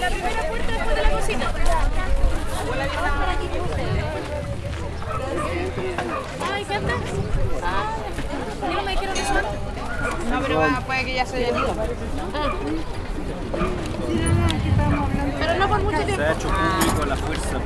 La primera puerta después de la cocina. Ay, ¿qué andas? No me dijeron. No, pero va, puede que ya se haya ido. Pero no por mucho tiempo. Se ha hecho público la fuerza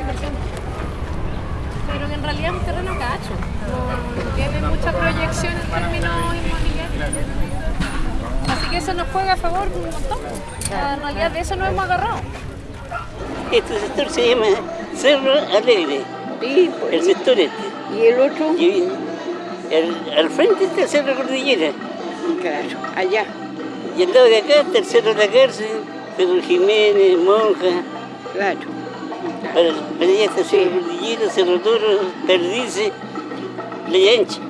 inversión. Pero en realidad es un terreno cacho. Tiene mucha proyección en términos inmobiliarios. Así que eso nos juega a favor un montón. En realidad de eso nos hemos agarrado. Este sector se llama Cerro Alegre, Sí, pues. el sector este. ¿Y el otro? Y el- al frente está el Cerro Cordillera. Claro, allá. Y al lado de acá está el Cerro La Cárcel, Cerro Jiménez, Monja. Claro. Para, para allá está Cerro Cordillera, Cerro Toro, Perdice, Playa Ancha.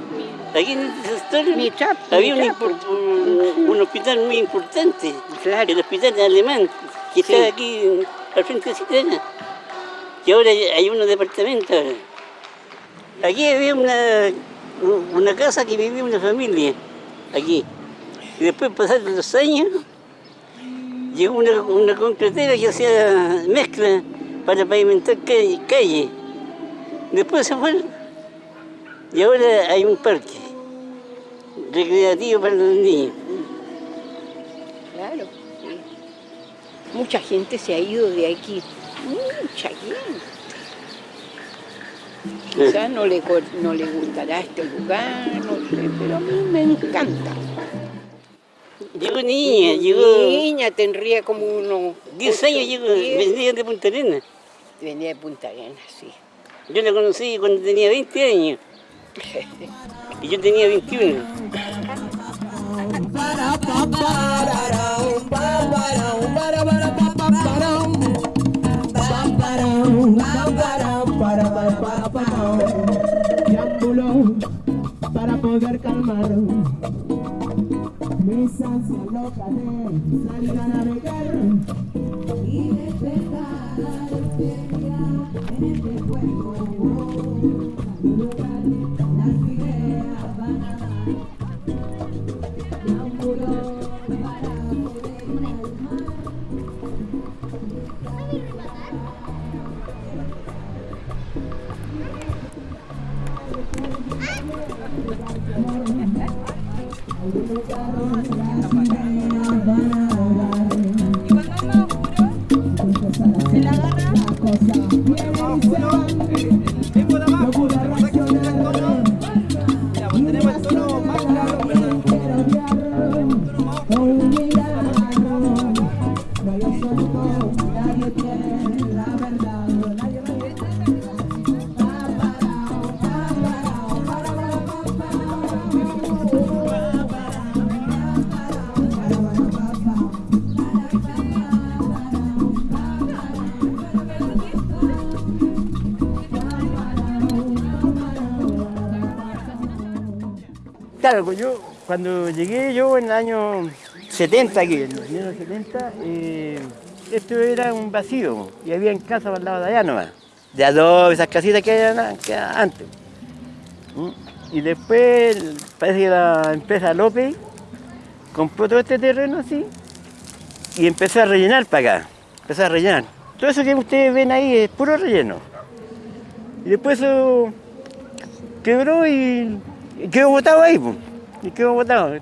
Aquí en sector Mitad, había un, hospital muy importante, Claro. el hospital alemán, que Sí. está aquí al frente de Citrana. Y ahora hay unos departamentos. Aquí había una, una casa que vivía una familia, aquí. Y después pasaron los años, llegó una, una concretera que hacía mezcla para pavimentar calle. calle. Después se fue. Y ahora hay un parque recreativo para los niños. Claro, sí. Mucha gente se ha ido de aquí. Mucha gente. Quizás no le, no le gustará este lugar, no sé, pero a mí me encanta. Llegó niña, llegó Niña tendría como unos... 10 años, llegó, diez. venía de Punta Arenas. Venía de Punta Arenas, sí. Yo la conocí cuando tenía 20 años. Y yo tenía 21. Triángulo para poder calmar mis ansias locas de Claro, yo cuando llegué yo en el año 70 aquí, en los años 70, eh, esto era un vacío y había en casa al lado de allá nomás, de adobe, esas casitas que había que antes. ¿Mm? Y después parece que la empresa López compró todo este terreno así y empezó a rellenar para acá, empezó a rellenar. Todo eso que ustedes ven ahí es puro relleno. Y después eso quebró y quedó botado ahí, pues. Y quedó botado.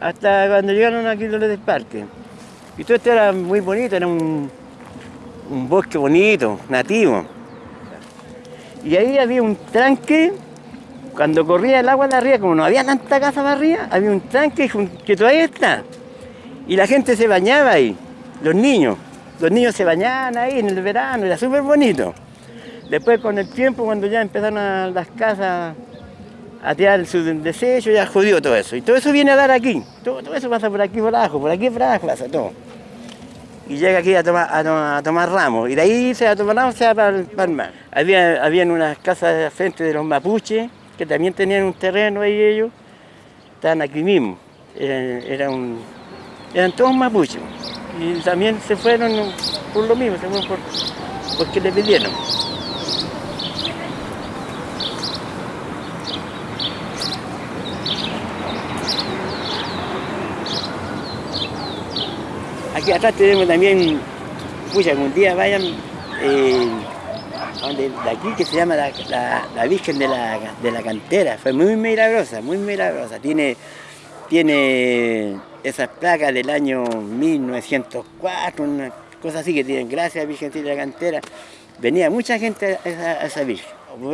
Hasta cuando llegaron aquí los del parque. Y todo esto era muy bonito, era un, un bosque bonito, nativo. Y ahí había un tranque, cuando corría el agua de arriba, como no había tanta casa para arriba, había un tranque que todavía está. Y la gente se bañaba ahí, los niños. Los niños se bañaban ahí en el verano, era súper bonito. Después con el tiempo, cuando ya empezaron las casas a tirar su desecho, ya jodió todo eso. Y todo eso viene a dar aquí. Todo, todo eso pasa por aquí por abajo, por aquí por abajo pasa todo. Y llega aquí a tomar, a ramos. Y de ahí se a tomar ramos, se va para para el mar. Había, habían unas casas de frente de los mapuches, que también tenían un terreno ahí ellos. Estaban aquí mismo. Eran, eran todos mapuches. Y también se fueron por lo mismo, se fueron por, porque le pidieron. Aquí atrás tenemos también, pucha, algún día vayan eh, a donde, de aquí que se llama la, la- Virgen de la, de la Cantera. Fue muy milagrosa, muy milagrosa. Tiene, tiene esas placas del año 1904, una cosa así que tienen. Gracias, Virgen de la Cantera. Venía mucha gente a esa, a Virgen.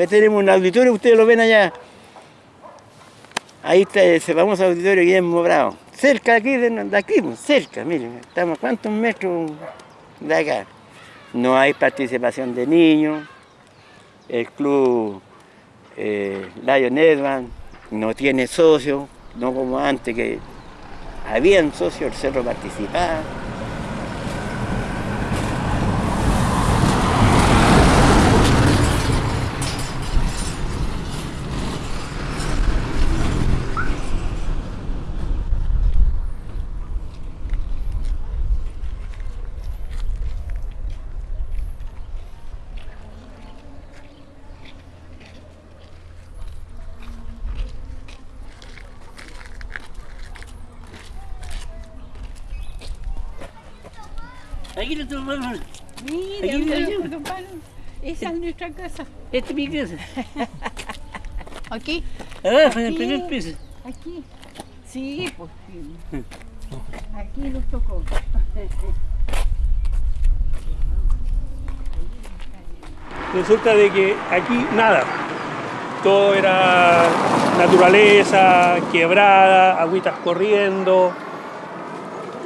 Tenemos un auditorio, ustedes lo ven allá. Ahí está ese famoso auditorio Guillermo Bravo. Cerca aquí, de, aquí, pues, cerca, miren, estamos cuántos metros de acá. No hay participación de niños. El club eh, Lion Edman no tiene socios, no como antes que habían socios, el cerro participaba. Aquí lo tomamos. Mira, Aquí don Pablo, esa es nuestra casa. Esta es mi casa. Aquí, Abajo, en el Aquí. primer piso. aquí. Sí, pues sí. Aquí nos tocó. Resulta de que aquí nada. Todo era naturaleza, quebrada, agüitas corriendo,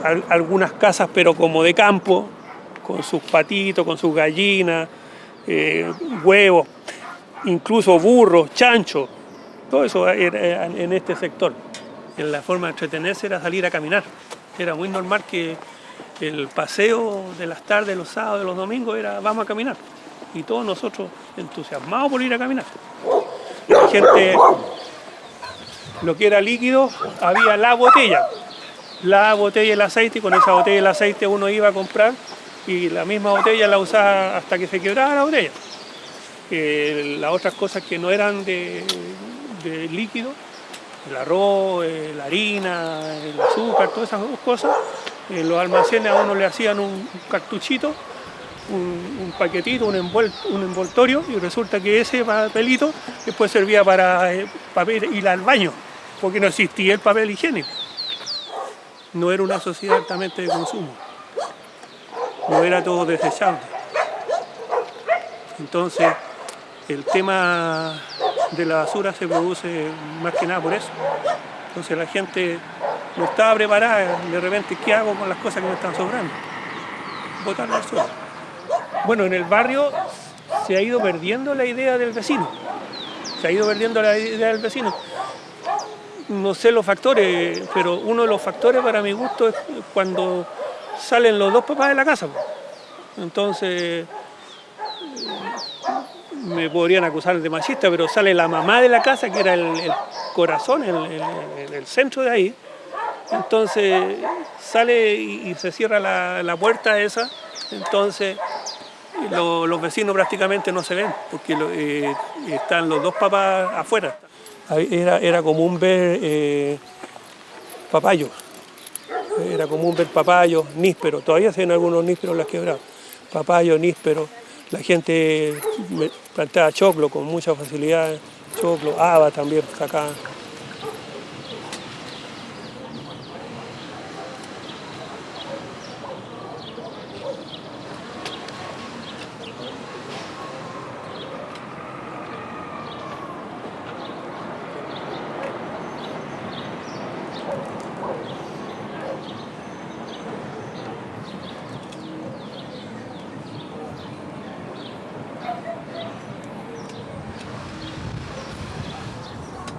al- algunas casas pero como de campo, con sus patitos, con sus gallinas, eh, huevos, incluso burros, chanchos. Todo eso en este sector. En la forma de entretenerse era salir a caminar. Era muy normal que el paseo de las tardes, los sábados, los domingos era vamos a caminar. Y todos nosotros entusiasmados por ir a caminar. La gente, lo que era líquido, había la botella. La botella del aceite, y con esa botella del aceite uno iba a comprar y la misma botella la usaba hasta que se quebraba la botella. Eh, las otras cosas que no eran de, de líquido, el arroz, eh, la harina, el azúcar, todas esas cosas, en los almacenes a uno le hacían un cartuchito, un, paquetito, un, un envoltorio, y resulta que ese papelito después servía para eh, papel, ir al baño, porque no existía el papel higiénico. No era una sociedad altamente de consumo, no era todo desechable. Entonces, el tema de la basura se produce más que nada por eso. Entonces la gente no estaba preparada, de repente, ¿qué hago con las cosas que me están sobrando? Botarlas al suelo. Bueno, en el barrio se ha ido perdiendo la idea del vecino. Se ha ido perdiendo la idea del vecino. No sé los factores, pero uno de los factores para mi gusto es cuando salen los dos papás de la casa. po. Entonces, me podrían acusar de machista, pero sale la mamá de la casa, que era el, corazón, el, centro de ahí. Entonces sale y, se cierra la, la puerta esa, entonces lo- los vecinos prácticamente no se ven, porque eh, están los dos papás afuera. Era, era común ver eh, papayos, era común ver papayos, nísperos, todavía se ven algunos nísperos las quebradas, papayos, nísperos, la gente plantaba choclo con mucha facilidad, choclo, haba también acá.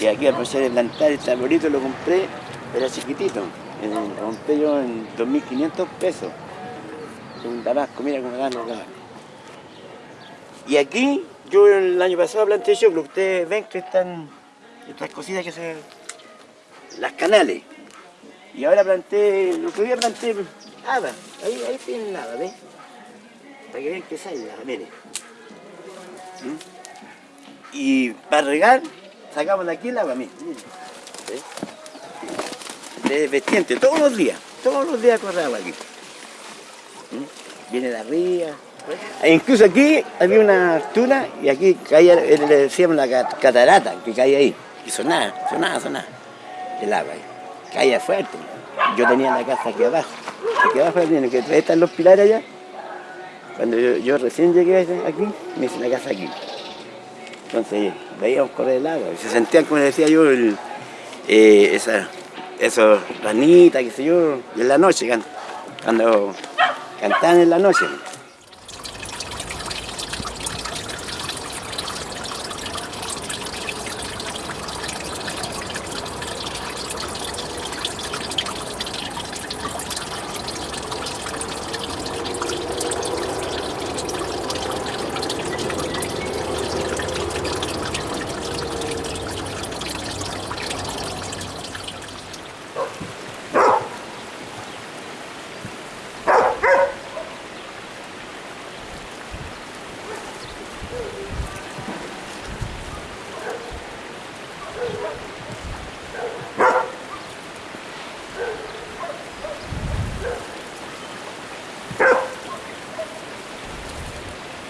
Que aquí aproveché de plantar este arbolito, lo compré, era chiquitito. Lo compré yo en 2.500 pesos. Un tabasco, mira cómo dan los tabascos. Y aquí, yo el año pasado planté choclo, ustedes ven que están estas cositas que se... las canales. Y ahora planté, lo que día planté haba, ahí, ahí tienen haba, ¿ves? Para que vean que sale la miren. ¿Mm? Y para regar, sacamos de aquí el agua, miren. miren. ¿Ves? De vertiente, todos los días, todos los días corre agua aquí. ¿Mm? Viene de arriba. E incluso aquí había una tuna y aquí caía, le decíamos la ca- catarata que caía ahí. Y sonaba, sonaba, sonaba el agua. Caía fuerte. Yo tenía la casa aquí abajo. Aquí abajo tiene que están los pilares allá. Cuando yo, yo recién llegué aquí, me hice la casa aquí. Entonces veíamos correr el agua. Y se sentían, como decía yo, el, eh, esa, esos ranitas, qué sé yo, en la noche, cuando cantaban en la noche.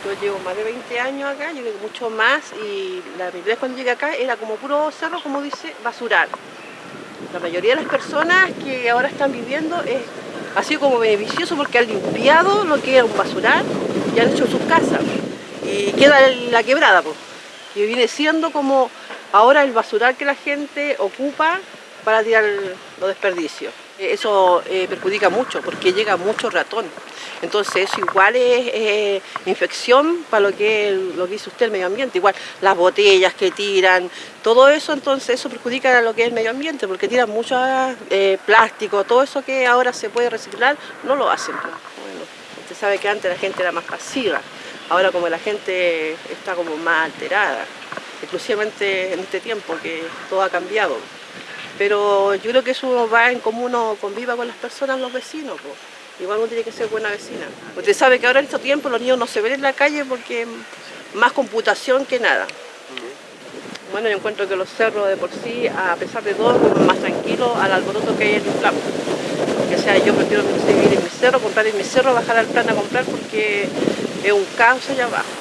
Yo llevo más de 20 años acá, yo mucho más, y la primera vez cuando llegué acá era como puro cerro, como dice, basural. La mayoría de las personas que ahora están viviendo es, ha sido como beneficioso porque han limpiado lo que era un basural y han hecho sus casas. Y queda la quebrada, pues, que viene siendo como ahora el basural que la gente ocupa para tirar los desperdicios. Eso eh, perjudica mucho porque llega mucho ratón. Entonces eso igual es infección para lo que, lo que dice usted, el medio ambiente. Igual las botellas que tiran, todo eso, entonces eso perjudica a lo que es el medio ambiente porque tiran mucho eh, plástico, todo eso que ahora se puede reciclar, no lo hacen. Bueno, usted sabe que antes la gente era más pasiva, ahora como la gente está como más alterada, exclusivamente en este tiempo que todo ha cambiado. Pero yo creo que eso va en cómo uno conviva con las personas, los vecinos. pues. Igual uno tiene que ser buena vecina. Usted sabe que ahora en estos tiempos los niños no se ven en la calle porque más computación que nada. Bueno, yo encuentro que los cerros de por sí, a pesar de todo, más tranquilos al alboroto que hay en el plan. O sea, yo prefiero seguir en mi cerro, comprar en mi cerro, bajar al plan a comprar porque es un caos allá abajo.